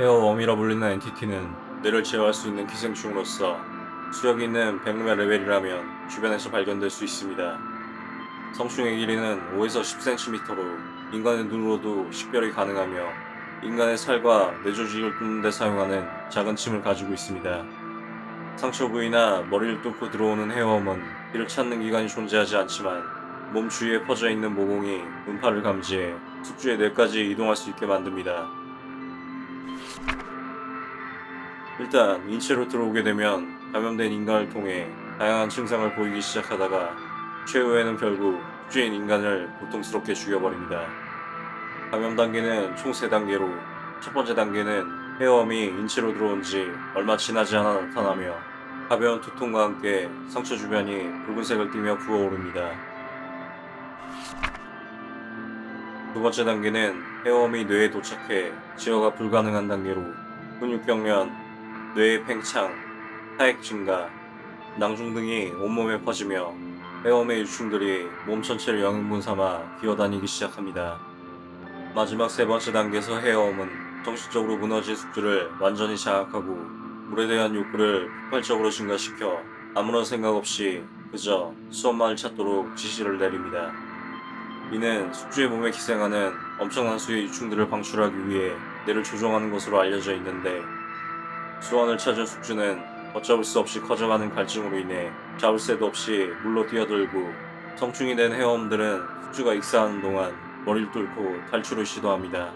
헤어웜이라 불리는 엔티티는 뇌를 제어할 수 있는 기생충으로서 수력 있는 백룸의 레벨이라면 주변에서 발견될 수 있습니다. 성충의 길이는 5에서 10cm로 인간의 눈으로도 식별이 가능하며 인간의 살과 뇌조직을 뚫는 데 사용하는 작은 침을 가지고 있습니다. 상처 부위나 머리를 뚫고 들어오는 헤어웜은 이를 찾는 기관이 존재하지 않지만 몸 주위에 퍼져 있는 모공이 음파를 감지해 숙주의 뇌까지 이동할 수 있게 만듭니다. 일단 인체로 들어오게 되면 감염된 인간을 통해 다양한 증상을 보이기 시작하다가 최후에는 결국 숙주인 인간을 고통스럽게 죽여버립니다. 감염 단계는 총 3단계로 첫 번째 단계는 헤어움이 인체로 들어온 지 얼마 지나지 않아 나타나며 가벼운 두통과 함께 상처 주변이 붉은색을 띠며 부어오릅니다. 두 번째 단계는 헤어움이 뇌에 도착해 제어가 불가능한 단계로 근육경련, 뇌의 팽창, 타액 증가, 낭중 등이 온몸에 퍼지며 헤어움의 유충들이 몸 전체를 영양분 삼아 기어다니기 시작합니다. 마지막 세 번째 단계에서 헤어움은 정신적으로 무너진 숙주를 완전히 장악하고 물에 대한 욕구를 폭발적으로 증가시켜 아무런 생각 없이 그저 수업만을 찾도록 지시를 내립니다. 이는 숙주의 몸에 기생하는 엄청난 수의 유충들을 방출하기 위해 뇌를 조종하는 것으로 알려져 있는데 수원을 찾은 숙주는 어쩌을 수 없이 커져가는 갈증으로 인해 잡을 새도 없이 물로 뛰어들고 성충이 된 헤엄들은 숙주가 익사하는 동안 머리를 뚫고 탈출을 시도합니다.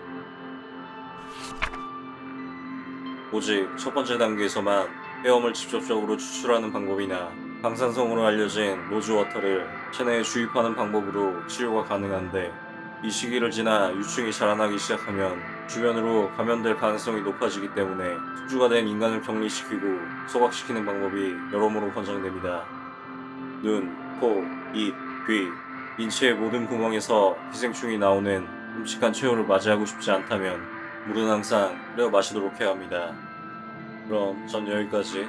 오직 첫 번째 단계에서만 헤엄을 직접적으로 추출하는 방법이나 방사성으로 알려진 로즈워터를 체내에 주입하는 방법으로 치료가 가능한데 이 시기를 지나 유충이 자라나기 시작하면 주변으로 감염될 가능성이 높아지기 때문에 숙주가 된 인간을 격리시키고 소각시키는 방법이 여러모로 권장됩니다. 눈, 코, 입, 귀, 인체의 모든 구멍에서 기생충이 나오는 끔찍한 최후를 맞이하고 싶지 않다면 물은 항상 끓여 마시도록 해야 합니다. 그럼 전 여기까지